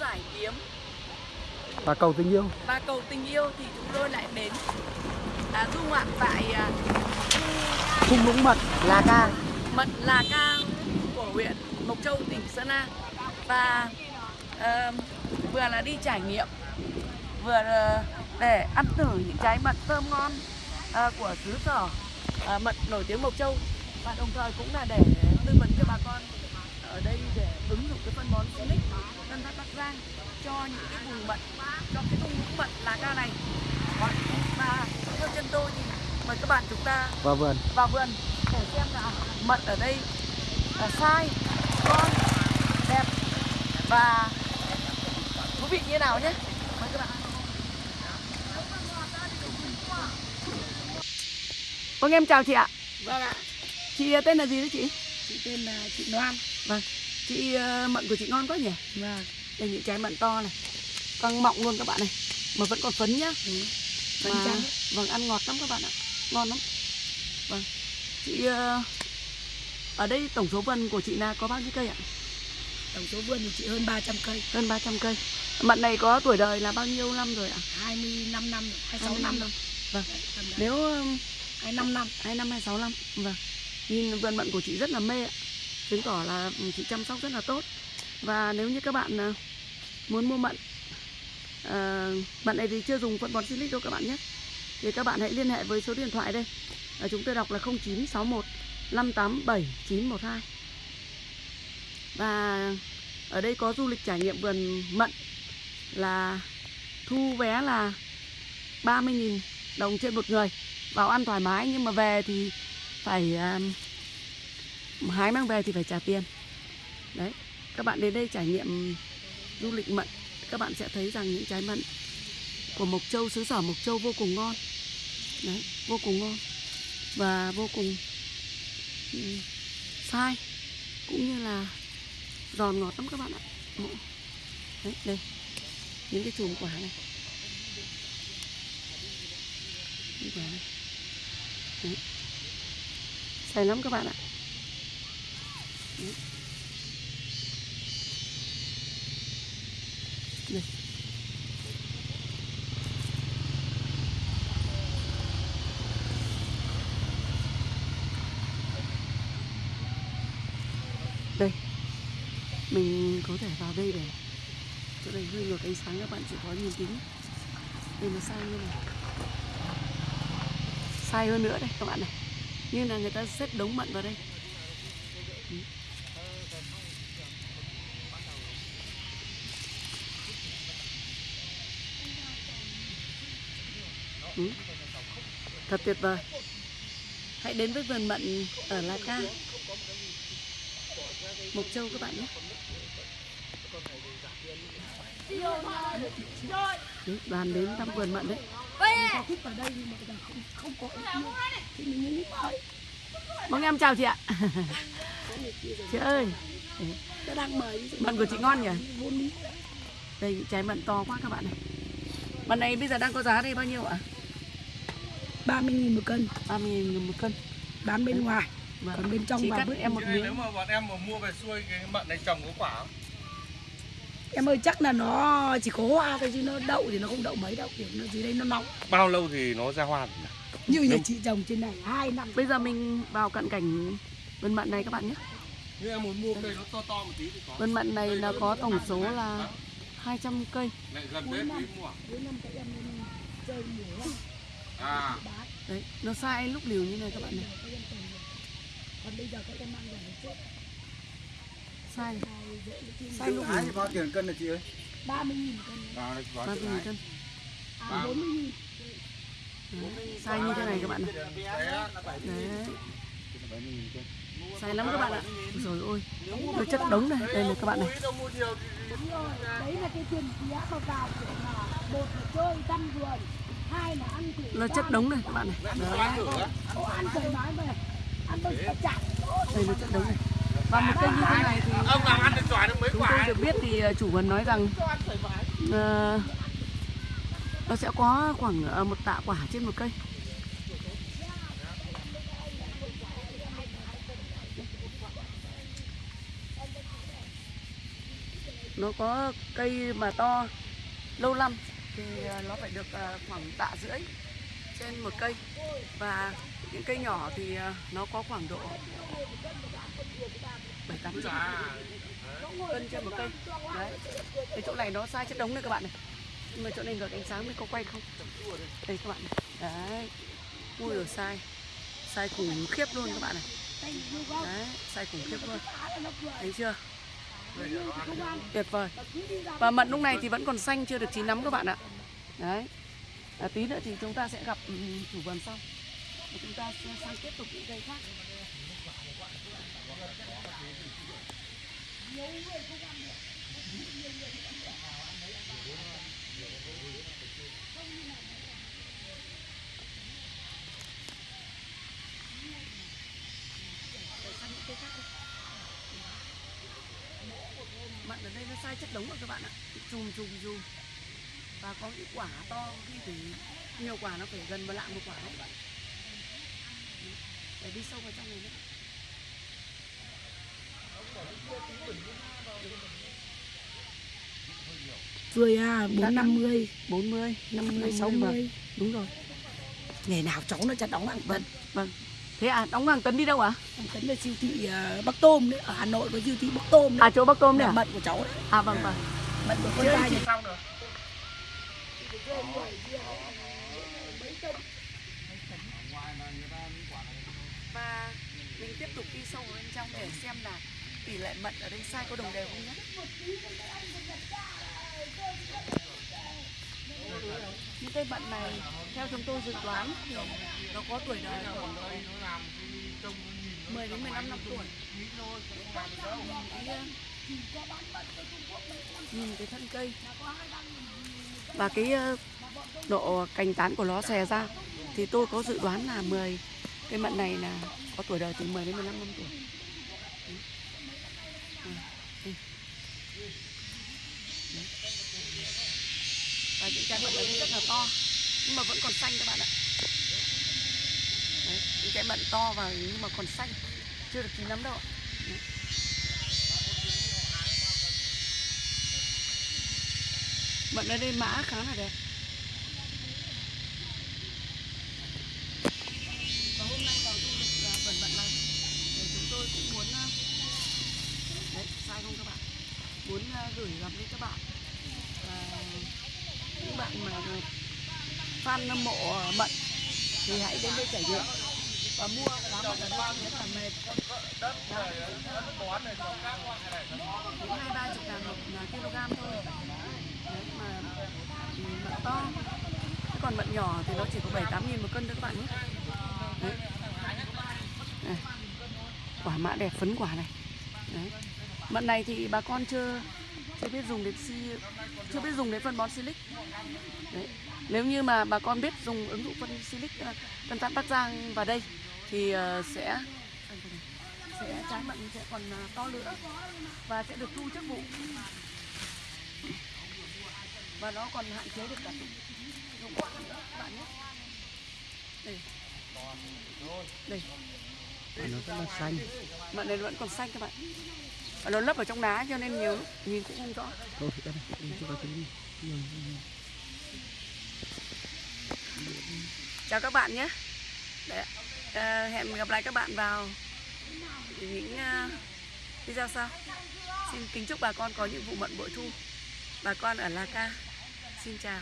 giải kiếm. Và cầu tình yêu. Và cầu tình yêu thì chúng tôi lại đến à, du ngoạn tại à, thung lũng mật là ca. Mận là ca của huyện Mộc Châu tỉnh Sơn La. Và ờ, vừa là đi trải nghiệm vừa là để ăn thử những trái mận thơm ngon ờ, của xứ sở ờ, mận nổi tiếng Mộc Châu. Và đồng thời cũng là để tư vấn cho bà con ở đây để ứng dụng cái phân bón Silic Tân Phát Bắc Giang cho những cái vùng mận cho cái thung lũng mận là ca này. Và theo chân tôi thì mời các bạn chúng ta và vườn. vào vườn để xem là mận ở đây là sai ngon đẹp và thú vị như nào nhé. Mời các bạn. Vâng em chào chị ạ. Vâng ạ, chị tên là gì đấy chị chị tên là chị Loan. vâng chị ờ, mận của chị ngon quá nhỉ Vâng. đây những trái mận to này căng mọng luôn các bạn này mà vẫn còn phấn nhá Ừ. Mà- trắng. vâng ăn ngọt lắm các bạn ạ ngon lắm vâng chị ờ, ở đây tổng số vườn của chị là có bao nhiêu cây ạ Tổng số vườn thì chị hơn 300 cây, hơn 300 cây mận này có tuổi đời là bao nhiêu năm rồi ạ 25 năm, rồi, 26 25 năm năm. rồi. Vâng. Đấy, nếu ừm, 25 năm. hai năm hai sáu năm vâng nhìn vườn mận của chị rất là mê ạ. Chứng tỏ là ừ, chị chăm sóc rất là tốt. Và nếu như các bạn à, muốn mua mận à, mận này thì chưa dùng phân bón silic đâu các bạn nhé. Thì các bạn hãy liên hệ với số điện thoại đây. À, chúng tôi đọc là 0961 587 912 và ở đây có du lịch trải nghiệm vườn mận là thu vé là 30.000 đồng trên một người. Vào ăn thoải mái nhưng mà về thì phải um, hái mang về thì phải trả tiền. Đấy các bạn đến đây trải nghiệm du lịch mận các bạn sẽ thấy rằng những trái mận của Mộc Châu xứ sở Mộc Châu vô cùng ngon. Đấy vô cùng ngon và vô cùng um, sai cũng như là giòn ngọt lắm các bạn ạ. Đấy đây những cái chùm quả này. Những quả này dày lắm các bạn ạ Đây. Đây Mình có thể vào đây để, Chỗ này hơi ngược ánh sáng các bạn, chịu khó nhìn tí. Đây nó sai như này sai hơn nữa đây, các bạn này như là người ta xếp đống mận vào đây Ừ. Ừ. thật tuyệt vời hãy đến với vườn mận ở La Ca Mộc Châu các bạn nhé Đấy, đoàn đến thăm vườn mận đấy Có thích vào đây nhưng mà không không có. Thì mình mới. Vâng em chào chị ạ Chị ơi Nó đang mời. Mận của chị ngon nhỉ? Đây trái mận to quá các bạn này Mận này bây giờ đang có giá đây bao nhiêu ạ? 30 nghìn một cân, 30 000 một cân bán bên ngoài. Vâng. Còn bên trong Chị vào cắt em một ơi, nếu miếng mà bọn em mà mua về xuôi cái mận này trồng có quả không? Em ơi chắc là nó chỉ có hoa thôi chứ nó đậu thì nó không đậu mấy đâu. Kiểu nó dưới đây nó nóng. Bao lâu thì nó ra hoa nhỉ? như nhà chị trồng trên này hai năm. Bây giờ mình vào cận cảnh vườn mận này các bạn nhé. Nếu em muốn mua cây nó to to một tí thì có. Vườn mận này là có tổng số là 200 cây. Gần cuối năm cuối năm cây em chơi mùa à. Đấy nó sai lúc liều như này các bạn này. Còn bây giờ các em mang về trước sai. Sai lúc liều. bao tiền cân là chị ơi? 30.000 cân. 30.000 cân. À, 40.000 sai như thế này các bạn này đấy. Sai lắm các bạn ạ. Rồi ôi nó chất đống này đây này các bạn này. Đấy là cái tiền giá vào vào một là chơi tăng vườn hai là ăn là chất đống này các bạn này. Đấy. Ăn thoải mái về ăn đâu phải chặt đây là chất đống này. Và một cây như thế này thì ông làm ăn được giỏi được mấy quả tôi được biết thì ờ, chủ vườn nói rằng uh, nó sẽ có khoảng ờ, một tạ quả trên một cây. Nó có cây mà to, lâu năm, thì ờ, nó phải được ờ, khoảng tạ rưỡi trên một cây. Và những cây nhỏ thì nó có khoảng độ bảy, tám cân trên một cây. Đấy, cái chỗ này nó sai chất đống đấy các bạn này nhưng mà chỗ này được ánh sáng mới có quay không? Đây các bạn này. Đấy. Ui rồi sai. Sai khủng khiếp luôn các bạn này. Đấy sai khủng khiếp luôn. Thấy chưa? Tuyệt vời. Và mận lúc này thì vẫn còn xanh chưa được chín lắm các bạn ạ. Đấy. À, tí nữa thì chúng ta sẽ gặp ừ, chủ vườn sau. Và chúng ta sang tiếp tục những cây khác. Để sang những cây khác đi mận ở đây nó sai chất đống rồi các bạn ạ. Chùm chùm chùm. Và có những quả to khi thì nhiều quả nó phải gần một lạng một quả không các bạn. Để đi sâu vào trong này nữa Rươi à, Đã 4 50, 40 50, 60 vâng 60. đúng rồi. Ngày nào cháu nó chặt đóng hàng tấn. vâng. Thế à đóng hàng tấn đi đâu ạ? Hàng tấn là siêu thị ờ, Bắc Tôm đấy, ở Hà Nội có siêu thị Bắc Tôm đấy. à chỗ bắc tôm đấy à? mận của cháu đấy, à vâng vâng. Mận của con trai chị này. Xong rồi. và mình tiếp tục đi sâu vào bên trong để xem là tỷ lệ mận ở đây sai có đồng đều không nhé những cây mận này theo chúng tôi dự đoán thì nó có tuổi đời khoảng 10 đến 15 năm tuổi nhìn cái, thân cây và cái ờ, độ cành tán của nó xè ra thì tôi có dự đoán là 10 cây mận này là có tuổi đời từ 10 đến 15 năm tuổi. Và những trái mận ở đây rất là to nhưng mà vẫn còn xanh các bạn ạ. Đấy. Những trái mận to và nhưng mà còn xanh chưa được chín lắm đâu ạ. Đấy. Mận ở đây mã khá là đẹp. và hôm nay vào du lịch à, vườn mận này để chúng tôi cũng muốn à, đấy sai không các bạn muốn à, gửi gắm đến các bạn bạn mà fan hâm mộ ờ, mận thì hãy đến đây trải nghiệm. Và mua lá mận ở đây rất là mềm cũng hai ba chục ngàn một ờ, kg thôi. Đấy, mà ừ, mận to. Thế còn mận nhỏ thì nó chỉ có bảy tám nghìn một cân thôi các bạn nhé. Đấy. Quả mã đẹp, phấn quả này. Đấy. mận này thì bà con chưa chưa biết dùng đến si chưa biết dùng đến phân bón silic. Đấy. nếu như mà bà con biết dùng ứng dụng phân silic tân tán bắc giang vào đây thì ờ, sẽ sẽ trái mận sẽ còn ờ, to nữa và sẽ được thu trước vụ. Và nó còn hạn chế được cả dụng quả nữa các bạn nhé. Đây. Đây. Nó rất là xanh. mận này vẫn còn xanh các bạn và nó lấp ở trong lá cho nên nhiều lúc nhìn cũng không rõ. Thôi, nhiều. chào các bạn nhé. Để, ờ, hẹn gặp lại các bạn vào những ờ, video sau. Xin kính chúc bà con có những vụ mận bội thu. Bà con ở La Ca xin chào